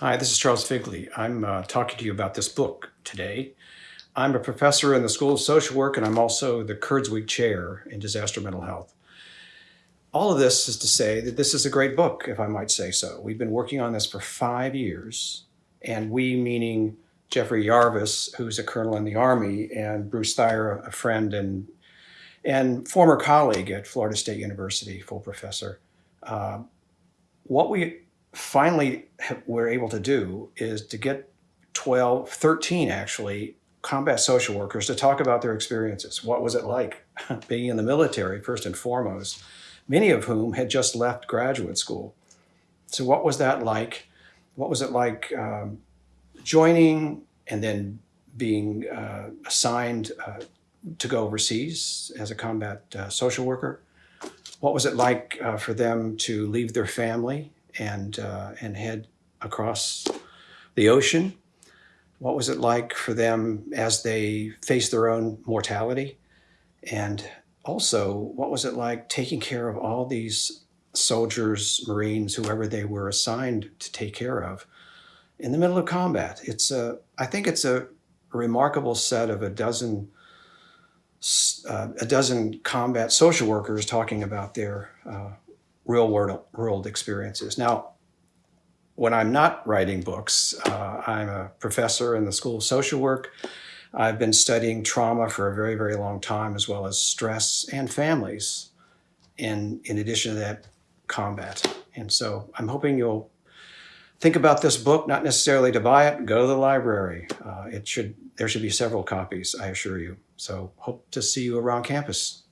Hi, this is Charles Figley. I'm uh, talking to you about this book today. I'm a professor in the School of Social Work and I'm also the Kurzweg Chair in Disaster Mental Health. All of this is to say that this is a great book, if I might say so. We've been working on this for five years, and we meaning Jeffrey Yarvis, who's a colonel in the Army, and Bruce Thyer, a friend and, and former colleague at Florida State University, full professor. Uh, what we finally we were able to do is to get 12, 13 actually, combat social workers to talk about their experiences. What was it like being in the military, first and foremost, many of whom had just left graduate school. So what was that like? What was it like um, joining and then being uh, assigned uh, to go overseas as a combat uh, social worker? What was it like uh, for them to leave their family and, uh, and head across the ocean? What was it like for them as they faced their own mortality? And also, what was it like taking care of all these soldiers, Marines, whoever they were assigned to take care of in the middle of combat? It's a, I think it's a remarkable set of a dozen uh, a dozen combat social workers talking about their uh, real world, world experiences. Now, when I'm not writing books, uh, I'm a professor in the School of Social Work. I've been studying trauma for a very, very long time, as well as stress and families, in, in addition to that, combat. And so I'm hoping you'll think about this book, not necessarily to buy it, go to the library. Uh, it should, there should be several copies, I assure you. So hope to see you around campus.